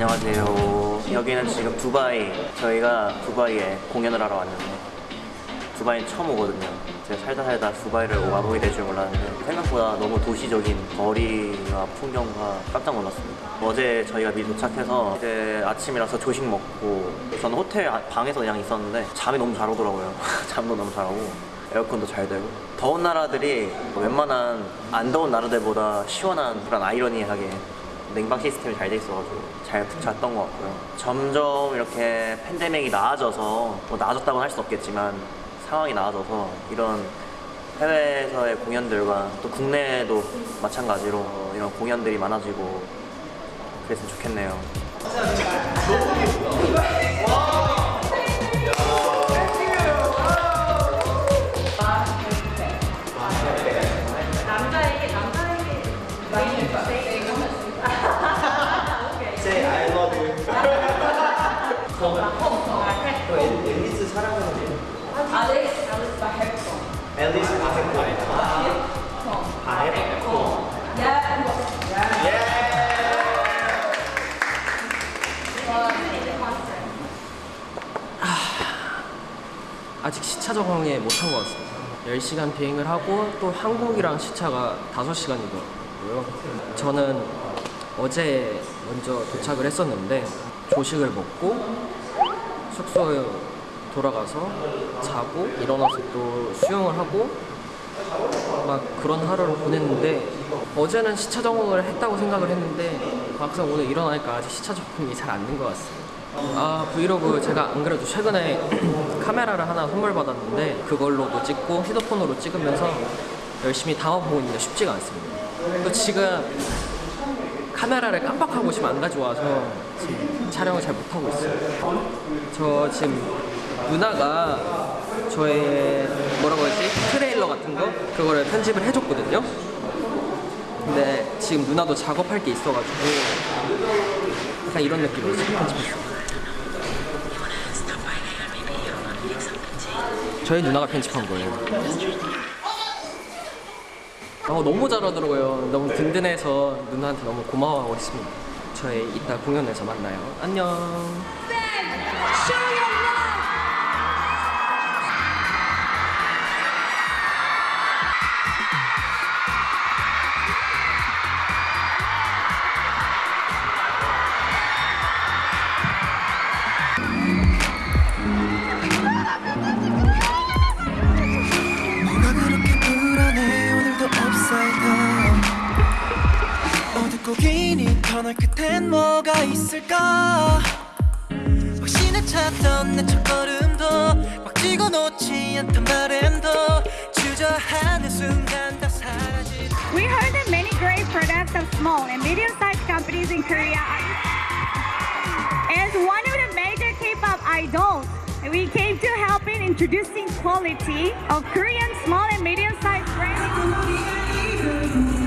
안녕하세요. 여기는 지금 두바이. 저희가 두바이에 공연을 하러 왔는데 두바이는 처음 오거든요. 제가 살다 살다 두바이를 와보게 될 줄 몰랐는데 생각보다 너무 도시적인 거리와 풍경과 깜짝 놀랐습니다. 어제 저희가 미리 도착해서 이제 아침이라서 조식 먹고 저는 호텔 아- 방에서 그냥 있었는데 잠이 너무 잘 오더라고요. 잠도 너무 잘 오고 에어컨도 잘 되고 더운 나라들이 웬만한 안 더운 나라들보다 시원한 그런 아이러니하게 냉방 시스템이 잘 돼 있어가지고 잘푹 잤던 것 같고요. 점점 이렇게 팬데믹이 나아져서 뭐 나아졌다고는 할 수 없겠지만 상황이 나아져서 이런 해외에서의 공연들과 또 국내에도 마찬가지로 이런 공연들이 많아지고 그랬으면 좋겠네요. 적응에 못한 것 같습니다. 10시간 비행을 하고 또 한국이랑 시차가 5시간이더라고요. 저는 어제 먼저 도착을 했었는데 조식을 먹고 숙소에 돌아가서 자고 일어나서 또 수영을 하고 막 그런 하루를 보냈는데 어제는 시차 적응을 했다고 생각을 했는데 막상 오늘 일어나니까 아직 시차 적응이 잘 안 된 것 같습니다. 아 브이로그 제가 안 그래도 최근에 카메라를 하나 선물 받았는데 그걸로도 찍고 휴대폰으로 찍으면서 열심히 담아보고 있는데 쉽지가 않습니다. 또 지금 카메라를 깜빡하고 지금 안 가져와서 지금 촬영을 잘 못하고 있어요. 저 지금 누나가 저의 뭐라고 하지 트레일러 같은 거 그거를 편집을 해줬거든요. 근데 지금 누나도 작업할 게 있어가지고 약간 이런 느낌으로 편집했어요. 저희 누나가 편집한 거예요. 어, 너무 잘하더라고요. 너무 든든해서 누나한테 너무 고마워하고 있습니다. 저희 이따 공연에서 만나요. 안녕. 있을까 확신에 찼던 내 첫걸음도 꽉 쥐고 놓지 않던 바램도 주저하는 순간 다 사라진 We heard that many great products of small and medium-sized companies in Korea are As one of the major K-pop idols, we came to help in introducing quality of Korean small and medium-sized brands.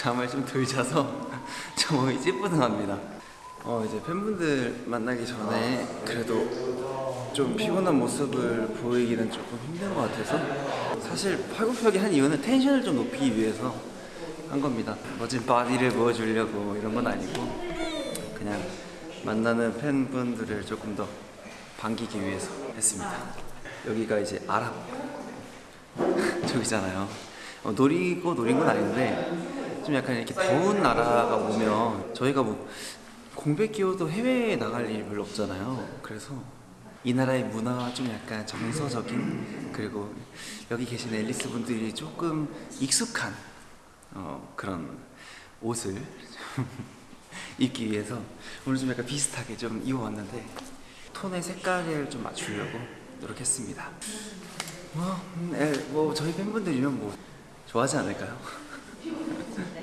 잠을 좀 덜 자서 저 몸이 찌뿌둥합니다. 어 이제 팬분들 만나기 전에 그래도 좀 피곤한 모습을 보이기는 조금 힘든 것 같아서 사실 팔굽혀기 한 이유는 텐션을 좀 높이기 위해서 한 겁니다. 멋진 바디를 보여주려고 이런 건 아니고 그냥 만나는 팬분들을 조금 더 반기기 위해서 했습니다. 여기가 이제 아랍 저기잖아요. 어, 노리고 노린 건 아닌데 좀 약간 이렇게 더운 나라가 오면 저희가 뭐 공백 기호도 해외에 나갈 일 별로 없잖아요. 그래서 이 나라의 문화가 좀 약간 정서적인 그리고 여기 계신 앨리스 분들이 조금 익숙한 어, 그런 옷을 입기 위해서 오늘 좀 약간 비슷하게 좀 입어왔는데 톤의 색깔을 좀 맞추려고 노력했습니다. 뭐, 음, 에, 뭐 저희 팬분들이면 뭐 좋아하지 않을까요?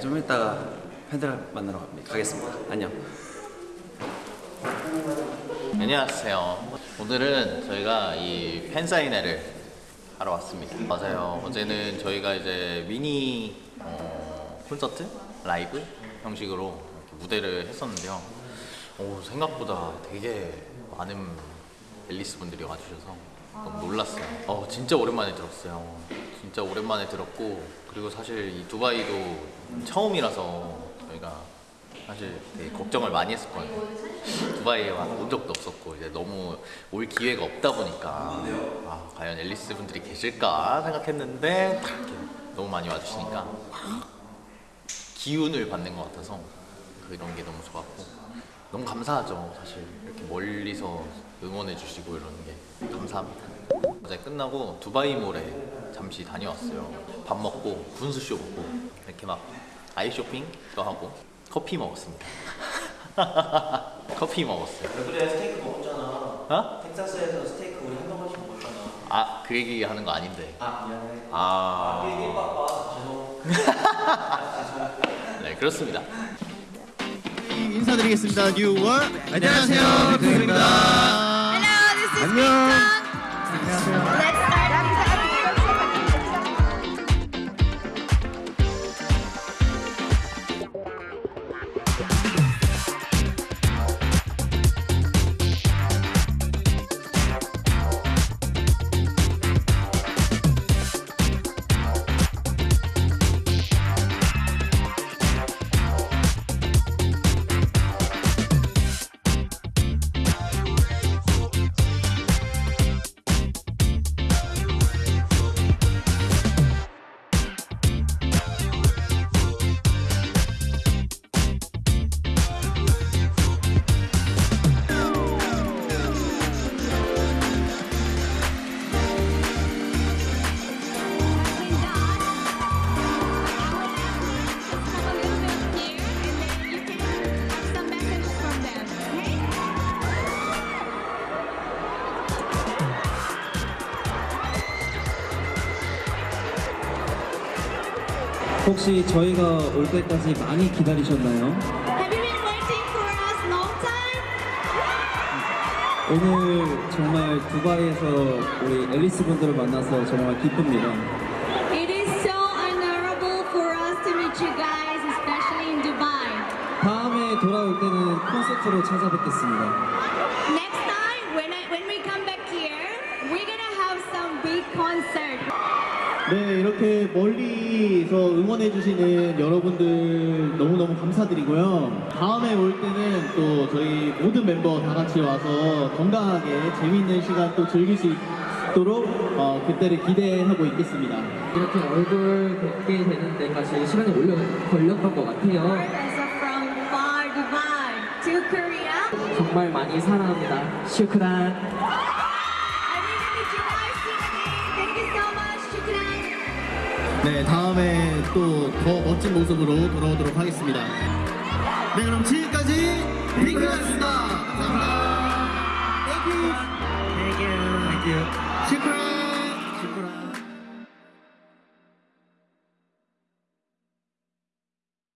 좀 이따가 팬들 만나러. 가겠습니다. 안녕. 안녕하세요. 오늘은 저희가 이 팬사인회를 하러 왔습니다. 맞아요. 어제는 저희가 이제 미니 어, 콘서트 라이브 형식으로 무대를 했었는데요. 오, 생각보다 되게 많은 앨리스 분들이 와주셔서 놀랐어요. 어, 진짜 오랜만에 들었어요. 진짜 오랜만에 들었고 그리고 사실 이 두바이도 처음이라서 저희가 사실 되게 걱정을 많이 했었거든요. 두바이에 와- 온 적도 없었고 이제 너무 올 기회가 없다 보니까 아, 과연 앨리스 분들이 계실까 생각했는데 너무 많이 와주시니까 기운을 받는 것 같아서 그런 게 너무 좋았고 너무 감사하죠 사실 이렇게 멀리서 응원해 주시고 이러는 게 감사합니다 어제 끝나고 두바이몰에 잠시 다녀왔어요 밥 먹고 분수쇼 보고 이렇게 막 아이 쇼핑도 하고 커피 먹었습니다 커피 먹었어요 그래 스테이크 먹었잖아. 어? 텍사스에서 스테이크 우리 한 명씩 먹었잖아. 아 그 얘기 하는 거 아닌데 아 미안해. 아 얘기 바빠. 죄송. 네 그렇습니다 인사드리겠습니다. 뉴월 안녕하세요. 백입니다 안녕. Yeah. 혹시 저희가 올 때까지 많이 기다리셨나요? Have you been waiting for us long time? 오늘 정말 두바이에서 우리 앨리스 분들을 만나서 정말 기쁩니다. It is so honorable for us to meet you guys, especially in Dubai. 다음에 돌아올 때는 콘서트로 찾아뵙겠습니다. Next time, when I, when we come back here, we're gonna have some big concert. 네, 이렇게 멀리서 응원해주시는 여러분들 너무너무 감사드리고요. 다음에 올 때는 또 저희 모든 멤버 다 같이 와서 건강하게 재미있는 시간 또 즐길 수 있도록 어, 그때를 기대하고 있겠습니다. 이렇게 얼굴 뵙게 되는 데까지 시간이 올려, 걸렸던 것 같아요. As of from far Dubai to Korea. 정말 많이 사랑합니다. 슈크란. 네, 다음에 또 더 멋진 모습으로 돌아오도록 하겠습니다. 네, 그럼 지금까지 핑크였습니다. 감사합니다. Thank you. Thank you. Thank you. 슈크란.